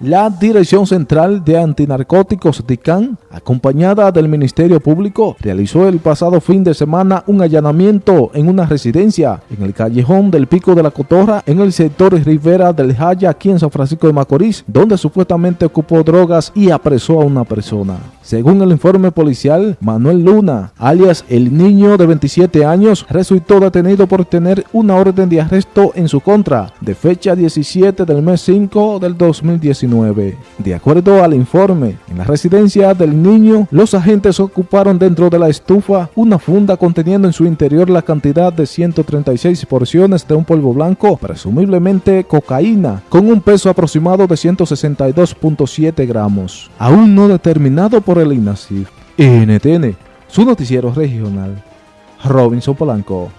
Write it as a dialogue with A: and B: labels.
A: La Dirección Central de Antinarcóticos DICAN, acompañada del Ministerio Público, realizó el pasado fin de semana un allanamiento en una residencia en el callejón del Pico de la Cotorra en el sector Rivera del Jaya aquí en San Francisco de Macorís, donde supuestamente ocupó drogas y apresó a una persona. Según el informe policial, Manuel Luna, alias el niño de 27 años, resultó detenido por tener una orden de arresto en su contra de fecha 17 del mes 5 del 2019. De acuerdo al informe, en la residencia del niño, los agentes ocuparon dentro de la estufa una funda conteniendo en su interior la cantidad de 136 porciones de un polvo blanco, presumiblemente cocaína, con un peso aproximado de 162.7 gramos, aún no determinado por el INASIF. NTN, su noticiero regional. Robinson Polanco.